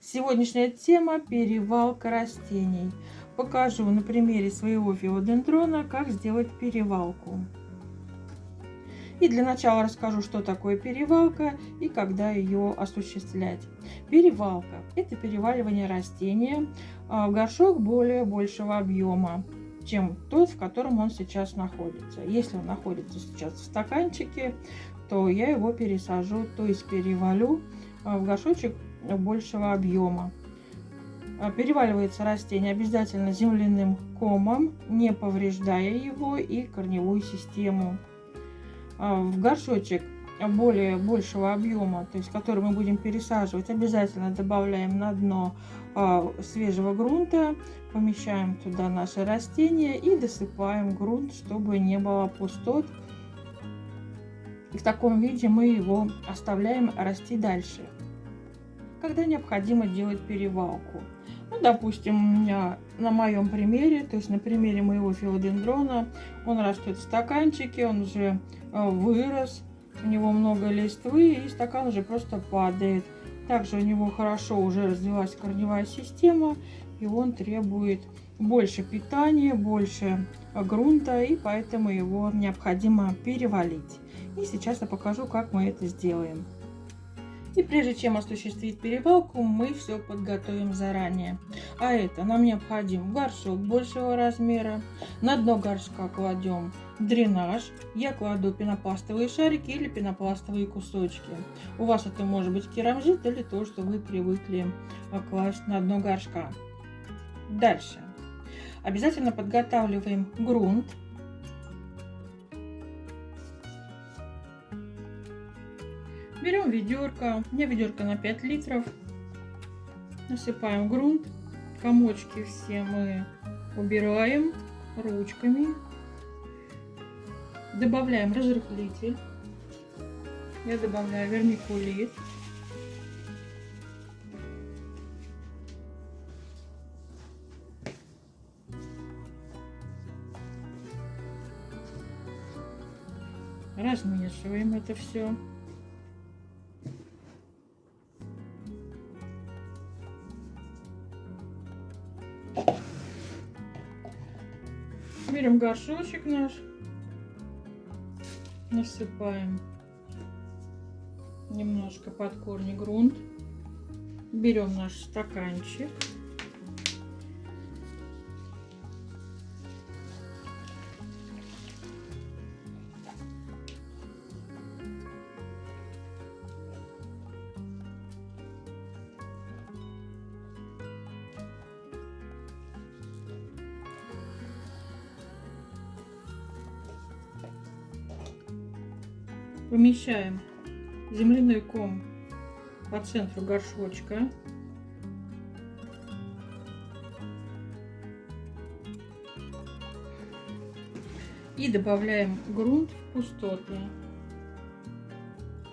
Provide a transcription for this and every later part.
Сегодняшняя тема – перевалка растений. Покажу на примере своего филодендрона, как сделать перевалку. И для начала расскажу, что такое перевалка и когда ее осуществлять. Перевалка – это переваливание растения а, в горшок более большего объема, чем тот, в котором он сейчас находится. Если он находится сейчас в стаканчике, то я его пересажу, то есть перевалю а, в горшочек большего объема. А, переваливается растение обязательно земляным комом, не повреждая его и корневую систему. А, в горшочек более большего объема, то есть который мы будем пересаживать, обязательно добавляем на дно свежего грунта, помещаем туда наши растения и досыпаем грунт, чтобы не было пустот и в таком виде мы его оставляем расти дальше. Когда необходимо делать перевалку. Ну, допустим, у меня на моем примере, то есть на примере моего филодендрона, он растет в стаканчике, он уже э, вырос, у него много листвы, и стакан уже просто падает. Также у него хорошо уже развилась корневая система, и он требует больше питания, больше грунта, и поэтому его необходимо перевалить. И сейчас я покажу, как мы это сделаем. И прежде чем осуществить перевалку, мы все подготовим заранее. А это нам необходим горшок большего размера. На дно горшка кладем дренаж. Я кладу пенопластовые шарики или пенопластовые кусочки. У вас это может быть керамзит или то, что вы привыкли класть на дно горшка. Дальше. Обязательно подготавливаем грунт. Берем ведерко, у меня ведерко на 5 литров. Насыпаем грунт. Комочки все мы убираем ручками. Добавляем разрыхлитель. Я добавляю вермикулит. Размешиваем это все. Берем горшочек наш, насыпаем немножко под корни грунт, берем наш стаканчик, Помещаем земляной ком по центру горшочка. И добавляем грунт в пустоты.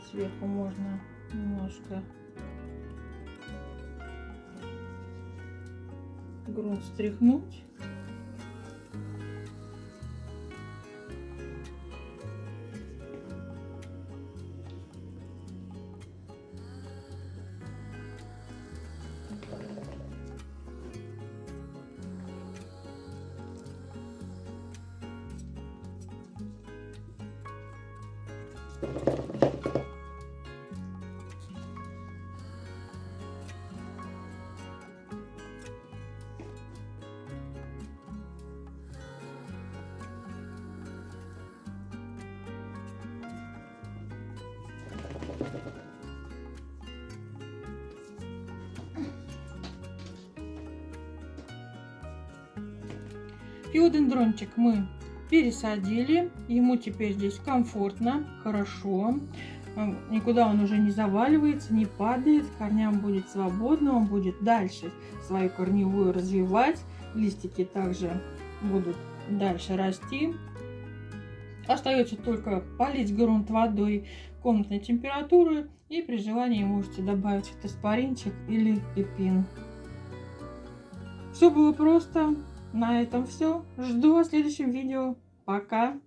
Сверху можно немножко грунт стряхнуть. Филодендрончик мы пересадили. Ему теперь здесь комфортно, хорошо. Никуда он уже не заваливается, не падает. Корням будет свободно, он будет дальше свою корневую развивать. Листики также будут дальше расти. Остается только полить грунт водой комнатной температуры. И при желании можете добавить фитоспоринчик или эпин. Все было просто. На этом все. Жду вас в следующем видео. Пока.